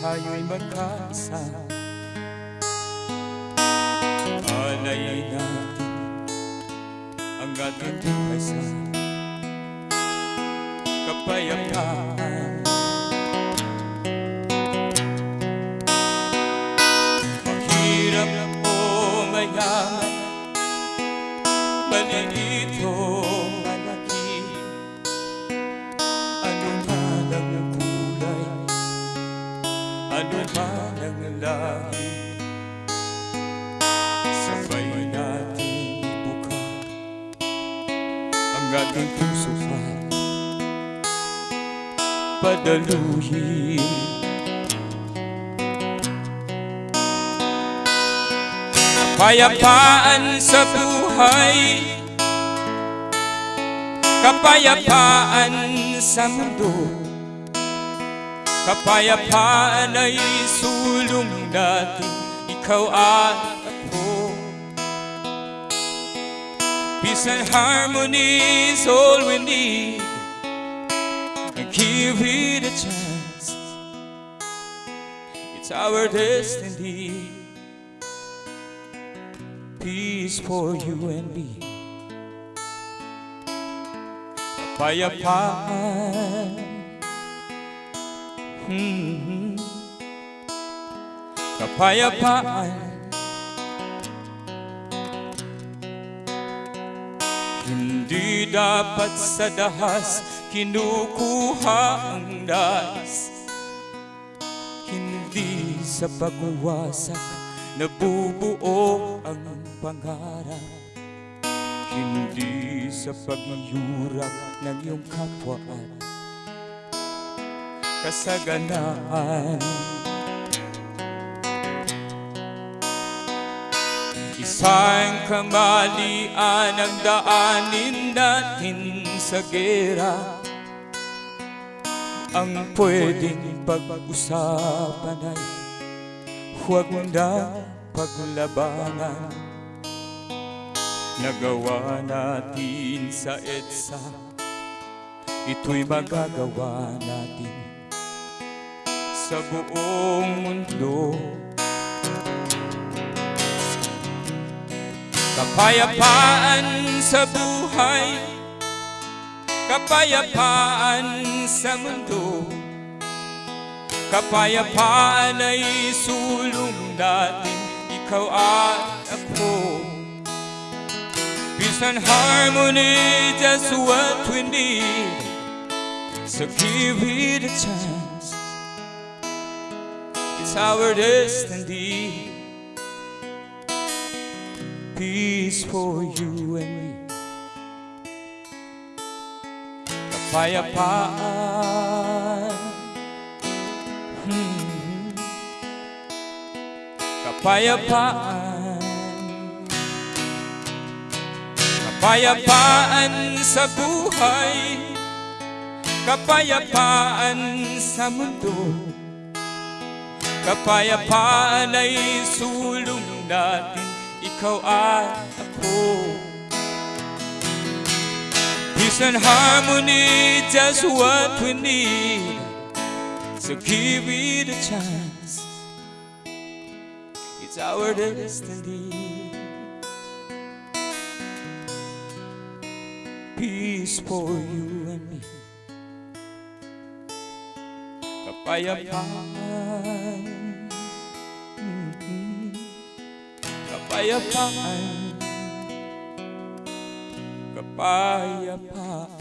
magkasama Alay natin ang ating buhay sa kapayapaan Mahirap o mayaman Ang ating puso pa. Padaluhin Kapayapaan sa buhay. Kapayapaan sa mundo. Kapayapaan ay sulong natin. Ikaw at Peace and harmony is all we need. And give it a chance. It's our destiny. Peace for you and me. Kapayapaan Mhm. Kapayapaan Hindi dapat sa dahas Kinukuha ang nais Hindi sa pagwawasak Nabubuo ang pangarap. Hindi sa paghihiurap ng iyong kapwa. At kasaganaan Isang kamalian ang daanin natin sa gera. Ang pwedeng pag-usapan ay huwag na paglabanan Nagawa natin sa EDSA Ito'y magagawa natin sa buong mundo Kapayapaan sa buhay. Kapayapaan sa mundo. Kapayapaan ay sulong natin. Ikaw at ako. Peace and harmony, just what we need. So give it a chance. It's our destiny Peace for you and me. Kapayapaan Hmm. Kapayapaan Kapayapaan sa buhay. Kapayapaan sa mundo. Kapayapaan ay sulong natin Peace and harmony, just what we need. So give it a chance. It's our destiny. Peace for you and me. Kapayapaan Kapayapaan Kapayapaan